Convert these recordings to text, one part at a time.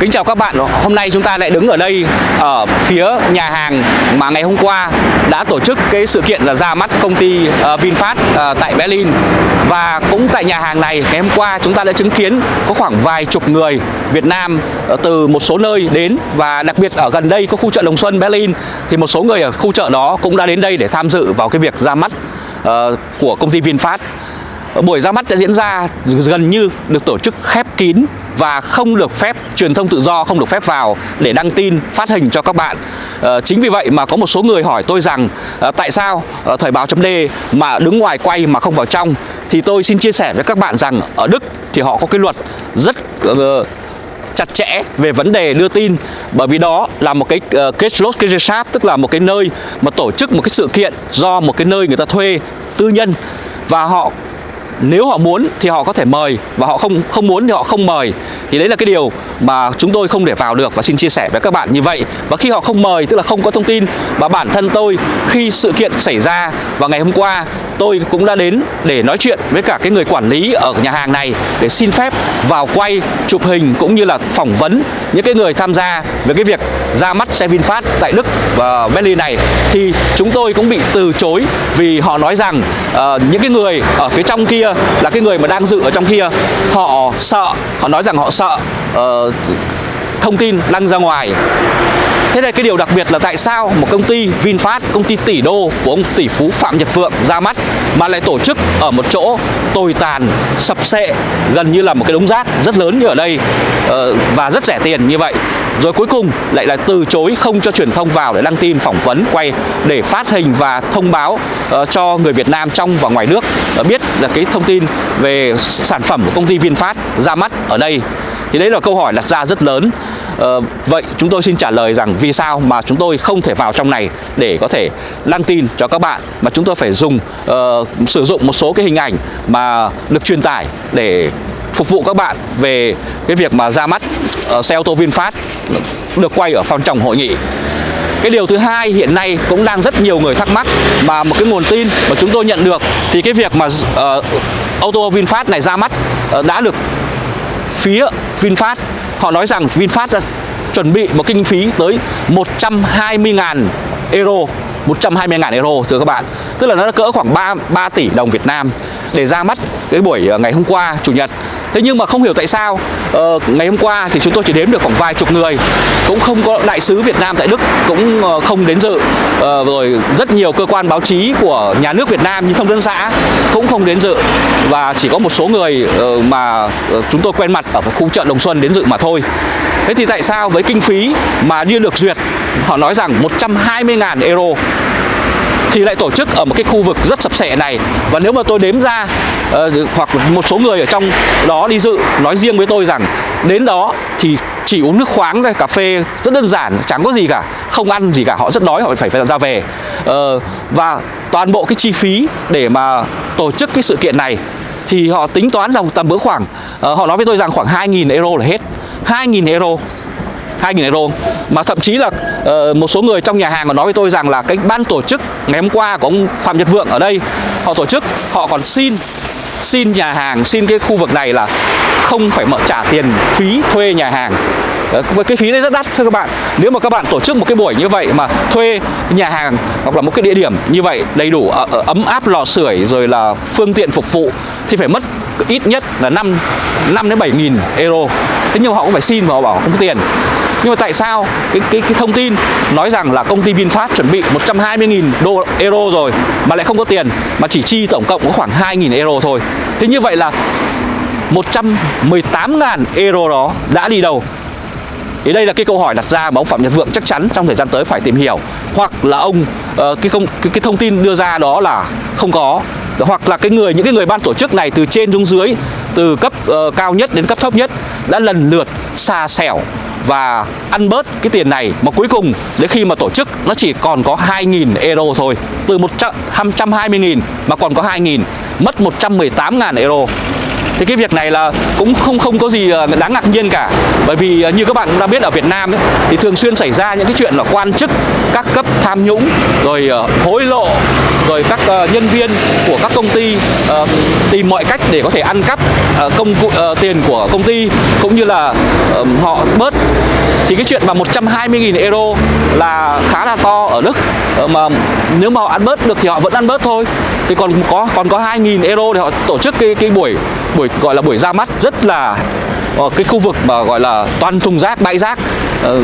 Kính chào các bạn, hôm nay chúng ta lại đứng ở đây ở phía nhà hàng mà ngày hôm qua đã tổ chức cái sự kiện là ra mắt công ty ờ, VinFast ờ, tại Berlin. Và cũng tại nhà hàng này ngày hôm qua chúng ta đã chứng kiến có khoảng vài chục người Việt Nam ờ, từ một số nơi đến và đặc biệt ở gần đây có khu chợ Đồng Xuân Berlin thì một số người ở khu chợ đó cũng đã đến đây để tham dự vào cái việc ra mắt của công ty VinFast. Buổi ra mắt đã diễn ra gần như được tổ chức khép kín và không được phép truyền thông tự do không được phép vào để đăng tin phát hình cho các bạn. À, chính vì vậy mà có một số người hỏi tôi rằng à, tại sao à, thời báo chấm mà đứng ngoài quay mà không vào trong? Thì tôi xin chia sẻ với các bạn rằng ở Đức thì họ có cái luật rất uh, chặt chẽ về vấn đề đưa tin. Bởi vì đó là một cái uh, Gesellschaft tức là một cái nơi mà tổ chức một cái sự kiện do một cái nơi người ta thuê tư nhân. Và họ nếu họ muốn thì họ có thể mời và họ không không muốn thì họ không mời. Thì đấy là cái điều mà chúng tôi không để vào được và xin chia sẻ với các bạn như vậy. Và khi họ không mời, tức là không có thông tin và bản thân tôi khi sự kiện xảy ra vào ngày hôm qua, tôi cũng đã đến để nói chuyện với cả cái người quản lý ở nhà hàng này để xin phép vào quay chụp hình cũng như là phỏng vấn những cái người tham gia về cái việc ra mắt xe VinFast tại Đức và Berlin này. Thì chúng tôi cũng bị từ chối vì họ nói rằng uh, những cái người ở phía trong kia là cái người mà đang dự ở trong kia. Họ sợ họ nói rằng họ sợ uh, thông tin đăng ra ngoài. Thế này cái điều đặc biệt là tại sao một công ty VinFast, công ty tỷ đô của ông tỷ phú Phạm Nhật Vượng ra mắt mà lại tổ chức ở một chỗ tồi tàn, sập sệ, gần như là một cái đống rác rất lớn như ở đây ờ, và rất rẻ tiền như vậy. Rồi cuối cùng lại là từ chối không cho truyền thông vào để đăng tin, phỏng vấn, quay để phát hình và thông báo uh, cho người Việt Nam trong và ngoài nước uh, biết là cái thông tin về sản phẩm của công ty VinFast ra mắt ở đây. Thì đấy là câu hỏi đặt ra rất lớn. Uh, Vậy chúng tôi xin trả lời rằng vì sao mà chúng tôi không thể vào trong này để có thể đăng tin cho các bạn Mà chúng tôi phải dùng uh, sử dụng một số cái hình ảnh mà được truyền tải để phục vụ các bạn về cái việc mà ra mắt. Ờ, xe ô tô VinFast được quay ở phòng trọng hội nghị. Cái điều thứ hai hiện nay cũng đang rất nhiều người thắc mắc mà một cái nguồn tin mà chúng tôi nhận được thì cái việc mà uh, ô tô VinFast này ra mắt uh, đã được phía VinFast họ nói rằng VinFast chuẩn bị một kinh phí tới 120.000 euro 120.000 euro thưa các bạn. Tức là nó cỡ khoảng 3, 3 tỷ đồng Việt Nam. Để ra mắt cái buổi ờ, ngày hôm qua, Chủ nhật. Thế nhưng mà không hiểu tại sao ờ, Ngày hôm qua thì chúng tôi chỉ đếm được khoảng vài chục người. Cũng không có đại sứ Việt Nam tại Đức, Cũng ờ, không đến dự. Rồi rất nhiều cơ quan báo chí của nhà nước Việt Nam Như thông tấn xã Cũng không đến dự. Và chỉ có một số người mà chúng tôi quen mặt Ở khu chợ Đồng Xuân đến dự mà thôi. Thế thì tại sao với kinh phí mà đưa được duyệt, Họ nói rằng 120.000 euro thì lại tổ chức ở một cái khu vực rất sập sệ này. Và nếu mà tôi đếm ra uh, hoặc một số người ở trong đó đi dự nói riêng với tôi rằng đến đó thì chỉ uống nước khoáng thôi cà phê rất đơn giản chẳng có gì cả không ăn gì cả họ rất đói họ phải phải ra về. Uh, và toàn bộ cái chi phí để mà tổ chức cái sự kiện này thì họ tính toán rằng tầm bữa khoảng uh, họ nói với tôi rằng khoảng 2.000 euro là hết 2.000 euro. 2.000 euro. Mà thậm chí là uh, một số người trong nhà hàng còn nói với tôi rằng là cái ban tổ chức ngày hôm qua của ông Phạm Nhật Vượng ở đây họ tổ chức họ còn xin xin nhà hàng xin cái khu vực này là không phải mở trả tiền phí thuê nhà hàng. Ờ, với cái phí đấy rất đắt thưa các bạn. Nếu mà các bạn tổ chức một cái buổi như vậy mà thuê nhà hàng hoặc là một cái địa điểm như vậy đầy đủ ờ, ấm áp lò sưởi rồi là phương tiện phục vụ thì phải mất ít nhất là 5 5 đến 7 nghìn euro. Thế nhưng mà họ cũng phải xin và họ bảo không có tiền nhưng mà tại sao cái cái cái thông tin nói rằng là công ty VinFast chuẩn bị 120.000 đô euro rồi mà lại không có tiền mà chỉ chi tổng cộng có khoảng 2.000 euro thôi. Thế như vậy là 118.000 euro đó đã đi đâu? Thì đây là cái câu hỏi đặt ra mà ông Phạm Nhật Vượng chắc chắn trong thời gian tới phải tìm hiểu hoặc là ông uh, cái không cái, cái thông tin đưa ra đó là không có hoặc là cái người những cái người ban tổ chức này từ trên xuống dưới từ cấp uh, cao nhất đến cấp thấp nhất đã lần lượt xa xẻo và ăn bớt cái tiền này. Mà cuối cùng đến khi mà tổ chức nó chỉ còn có 2.000 euro thôi. Từ 120.000 mà còn có 2.000 mất 118.000 euro thì cái việc này là cũng không không có gì ờ, đáng ngạc nhiên cả. Bởi vì ờ, như các bạn cũng đã biết ở Việt Nam ấy, thì thường xuyên xảy ra những cái chuyện là quan chức các cấp tham nhũng rồi ờ, hối lộ rồi các nhân viên của các công ty tìm mọi cách để có thể ăn cắp công cụ tiền của công ty cũng như là họ bớt thì cái chuyện mà 120.000 euro là khá là to ở Đức. Ờ, mà nếu mà họ ăn bớt được thì họ vẫn ăn bớt thôi. Thì còn có còn có 2.000 euro để họ tổ chức cái cái buổi buổi gọi là buổi ra mắt rất là ờ, cái khu vực mà gọi là toàn thùng rác, bãi rác. Ờ,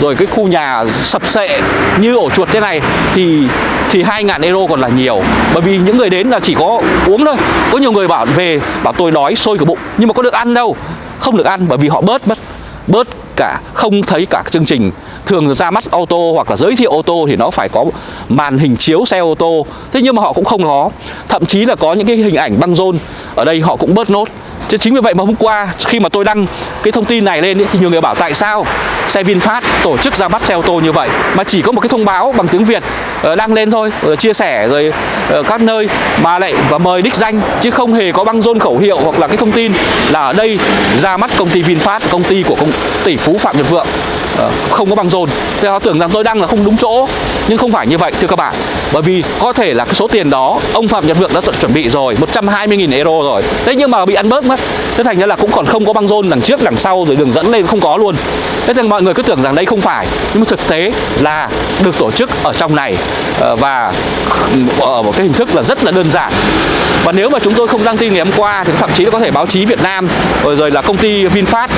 rồi cái khu nhà sập sệ như ổ chuột thế này thì thì 2.000 euro còn là nhiều. Bởi vì những người đến là chỉ có uống thôi. Có nhiều người bảo về, bảo tôi đói sôi cả bụng. Nhưng mà có được ăn đâu. Không được ăn bởi vì họ bớt mất, bớt cả, không thấy cả chương trình. Thường ra mắt ô tô hoặc là giới thiệu ô tô thì nó phải có màn hình chiếu xe ô tô. Thế nhưng mà họ cũng không có. Thậm chí là có những cái hình ảnh băng rôn. Ở đây họ cũng bớt nốt. Chứ chính vì vậy mà hôm qua khi mà tôi đăng cái thông tin này lên thì nhiều người bảo tại sao? Xe VinFast tổ chức ra mắt xe ô tô như vậy. Mà chỉ có một cái thông báo bằng tiếng Việt ờ, đăng lên thôi ờ, chia sẻ rồi ờ, các nơi mà lại và mời đích danh, chứ không hề có băng rôn khẩu hiệu hoặc là cái thông tin là ở đây ra mắt công ty VinFast, công ty của công, tỷ phú Phạm Nhật Vượng. Không có băng rôn. Thì họ tưởng rằng tôi đăng là không đúng chỗ nhưng không phải như vậy, thưa các bạn. Bởi vì có thể là cái số tiền đó, ông Phạm Nhật Vượng đã chuẩn bị rồi 120.000 euro rồi. Thế nhưng mà bị ăn bớt mất. Thế thành ra là cũng còn không có băng rôn đằng trước, đằng sau, rồi đường dẫn lên không có luôn. Thế nên mọi người cứ tưởng rằng đây không phải. Nhưng mà thực tế là được tổ chức ở trong này. Ờ, và ở một cái hình thức là rất là đơn giản và nếu mà chúng tôi không đăng tin ngày hôm qua thì thậm chí có thể báo chí Việt Nam, rồi rồi là công ty VinFast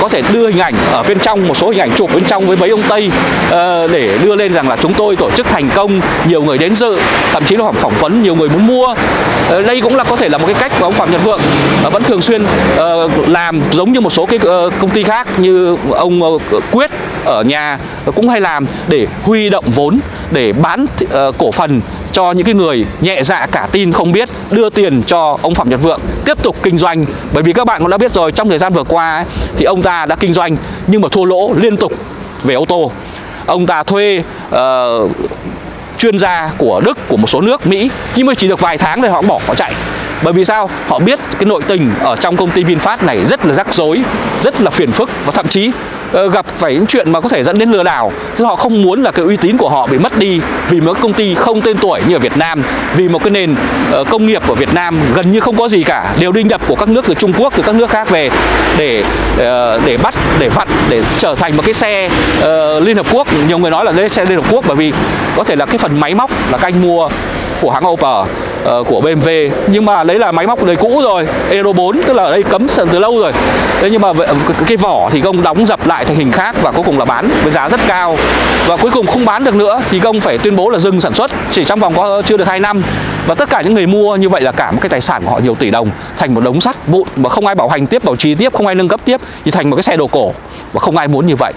có thể đưa hình ảnh ở bên trong, một số hình ảnh chụp bên trong với mấy ông Tây ờ, để đưa lên rằng là chúng tôi tổ chức thành công, nhiều người đến dự, thậm chí là hoặc phỏng vấn, nhiều người muốn mua. Ờ, đây cũng là có thể là một cái cách của ông Phạm Nhật Vượng ờ, vẫn thường xuyên làm giống như một số cái công ty khác như ông Quyết ở nhà cũng hay làm để huy động vốn, để bán cổ phần cho những cái người nhẹ dạ cả tin không biết đưa tiền cho ông Phạm Nhật Vượng tiếp tục kinh doanh. Bởi vì các bạn cũng đã biết rồi trong thời gian vừa qua ấy, thì ông ta đã kinh doanh nhưng mà thua lỗ liên tục về ô tô. Ông ta thuê uh, chuyên gia của Đức của một số nước Mỹ nhưng mà chỉ được vài tháng thì họ bỏ họ chạy bởi vì sao? Họ biết cái nội tình ở trong công ty VinFast này rất là rắc rối rất là phiền phức và thậm chí ờ, gặp phải những chuyện mà có thể dẫn đến lừa đảo. Thì họ không muốn là cái uy tín của họ bị mất đi vì một công ty không tên tuổi như ở Việt Nam vì một cái nền ờ, công nghiệp của Việt Nam gần như không có gì cả đều đi nhập của các nước từ Trung Quốc từ các nước khác về để ờ, để bắt để vặn để trở thành một cái xe uh, Liên Hợp Quốc. Nhiều người nói là đây xe Liên Hợp Quốc bởi vì có thể là cái phần máy móc là các anh mua của hãng Opel uh, của BMW nhưng mà đấy là máy móc đời cũ rồi Euro 4 tức là ở đây cấm từ lâu rồi. Thế nhưng mà cái vỏ thì công đóng dập lại thành hình khác và cuối cùng là bán với giá rất cao. Và cuối cùng không bán được nữa thì công phải tuyên bố là dừng sản xuất chỉ trong vòng có chưa được 2 năm. Và tất cả những người mua như vậy là cả một cái tài sản của họ nhiều tỷ đồng thành một đống sắt vụn mà không ai bảo hành tiếp bảo trì tiếp không ai nâng cấp tiếp thì thành một cái xe đồ cổ. Và không ai muốn như vậy.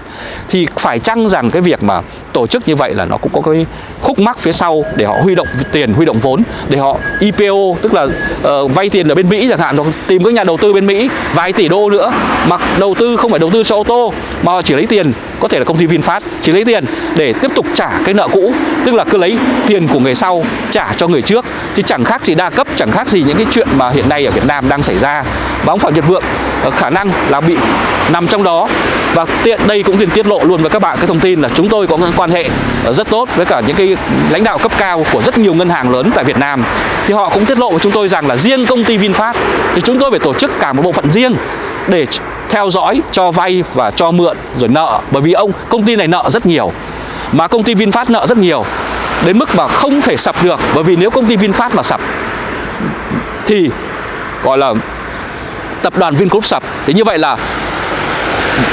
Thì phải chăng rằng cái việc mà tổ chức như vậy là nó cũng có cái khúc mắc phía sau để họ huy động tiền huy động vốn để họ IPO tức là uh, vay tiền ở bên Mỹ chẳng hạn hoặc tìm các nhà đầu tư bên Mỹ vài tỷ đô nữa mà đầu tư không phải đầu tư cho ô tô mà họ chỉ lấy tiền có thể là công ty VinFast chỉ lấy tiền để tiếp tục trả cái nợ cũ tức là cứ lấy tiền của người sau trả cho người trước. Thì chẳng khác gì đa cấp chẳng khác gì những cái chuyện mà hiện nay ở Việt Nam đang xảy ra. Và ông Phạm Nhật Vượng ờ, khả năng là bị nằm trong đó và tiện đây cũng liền tiết lộ luôn với các bạn cái thông tin là chúng tôi có quan hệ ờ, rất tốt với cả những cái lãnh đạo cấp cao của rất nhiều ngân hàng lớn tại Việt Nam. Thì họ cũng tiết lộ với chúng tôi rằng là riêng công ty VinFast thì chúng tôi phải tổ chức cả một bộ phận riêng để theo dõi, cho vay và cho mượn, rồi nợ. Bởi vì ông, công ty này nợ rất nhiều, mà công ty VinFast nợ rất nhiều, đến mức mà không thể sập được. Bởi vì nếu công ty VinFast mà sập thì, gọi là, tập đoàn Vingroup sập. Thì như vậy là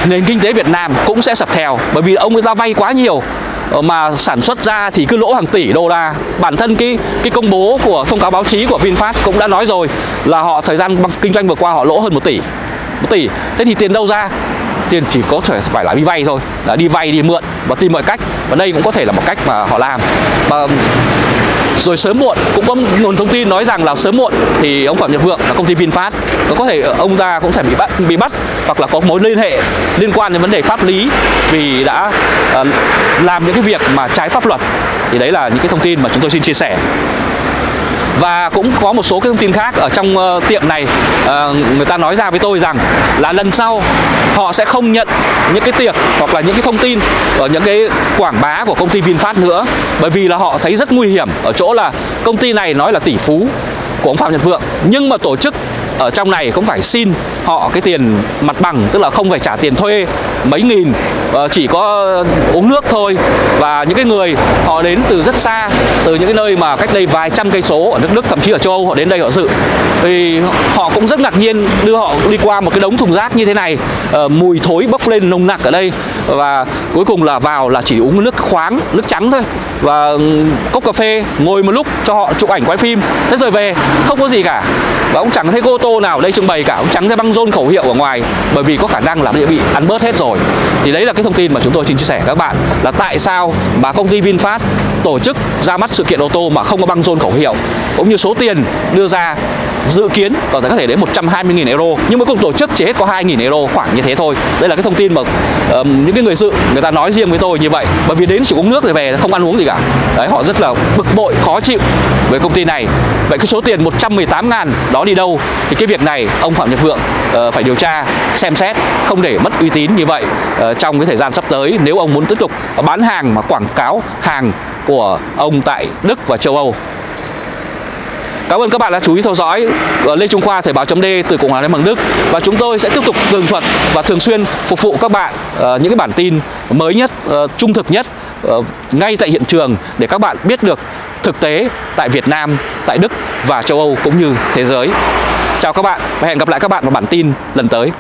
nền kinh tế Việt Nam cũng sẽ sập theo bởi vì ông người ta vay quá nhiều ờ, mà sản xuất ra thì cứ lỗ hàng tỷ đô la. Bản thân cái cái công bố của thông cáo báo chí của VinFast cũng đã nói rồi là họ, thời gian kinh doanh vừa qua họ lỗ hơn một tỷ. Một tỷ. Thế thì tiền đâu ra? Tiền chỉ có thể phải là đi vay thôi. Là đi vay, đi mượn và tìm mọi cách. Và đây cũng có thể là một cách mà họ làm. Và rồi sớm muộn, cũng có nguồn thông tin nói rằng là sớm muộn thì ông Phạm Nhật Vượng là công ty VinFast, có thể ờ, ông ta cũng sẽ bị bắt bị bắt hoặc là có mối liên hệ liên quan đến vấn đề pháp lý vì đã uh, làm những cái việc mà trái pháp luật thì đấy là những cái thông tin mà chúng tôi xin chia sẻ. Và cũng có một số cái thông tin khác ở trong uh, tiệm này. Uh, người ta nói ra với tôi rằng là lần sau họ sẽ không nhận những cái tiệc hoặc là những cái thông tin ở những cái quảng bá của công ty VinFast nữa bởi vì là họ thấy rất nguy hiểm ở chỗ là công ty này nói là tỷ phú của ông Phạm Nhật Vượng nhưng mà tổ chức ở trong này cũng phải xin họ cái tiền mặt bằng, tức là không phải trả tiền thuê mấy nghìn ờ, chỉ có uống nước thôi. Và những cái người họ đến từ rất xa, từ những cái nơi mà cách đây vài trăm cây số ở nước Đức thậm chí ở châu Âu họ đến đây họ dự. Thì họ cũng rất ngạc nhiên đưa họ đi qua một cái đống thùng rác như thế này ờ, mùi thối bốc lên nồng nặc ở đây. Và cuối cùng là vào là chỉ uống nước khoáng, nước trắng thôi. Và ừ, cốc cà phê ngồi một lúc cho họ chụp ảnh quay phim. Thế rồi về, không có gì cả. Và cũng chẳng thấy cô tô nào đây trưng bày cả, cũng chẳng thấy băng rôn khẩu hiệu ở ngoài, bởi vì có khả năng là bị ăn bớt hết rồi. Thì đấy là cái thông tin mà chúng tôi xin chia sẻ với các bạn, là tại sao mà công ty VinFast tổ chức ra mắt sự kiện ô tô mà không có băng rôn khẩu hiệu, cũng như số tiền đưa ra dự kiến có thể có thể đến 120.000 euro nhưng mà cuộc tổ chức chỉ hết có 2.000 euro khoảng như thế thôi. Đây là cái thông tin mà um, những cái người dự người ta nói riêng với tôi như vậy. Bởi vì đến chỉ uống nước rồi về không ăn uống gì cả. Đấy họ rất là bực bội khó chịu với công ty này. Vậy cái số tiền 118 ngàn đó đi đâu? Thì cái việc này ông Phạm Nhật Vượng uh, phải điều tra xem xét không để mất uy tín như vậy uh, trong cái thời gian sắp tới nếu ông muốn tiếp tục bán hàng mà quảng cáo hàng của ông tại Đức và châu Âu. Cảm ơn các bạn đã chú ý theo dõi ờ, Lê Trung Khoa Thời báo chấm từ Cộng hòa Liên bang Đức và chúng tôi sẽ tiếp tục tường thuật và thường xuyên phục vụ các bạn ờ, những cái bản tin mới nhất, ờ, trung thực nhất ngay tại hiện trường để các bạn biết được thực tế tại Việt Nam, tại Đức và châu Âu cũng như thế giới. Chào các bạn và hẹn gặp lại các bạn vào bản tin lần tới.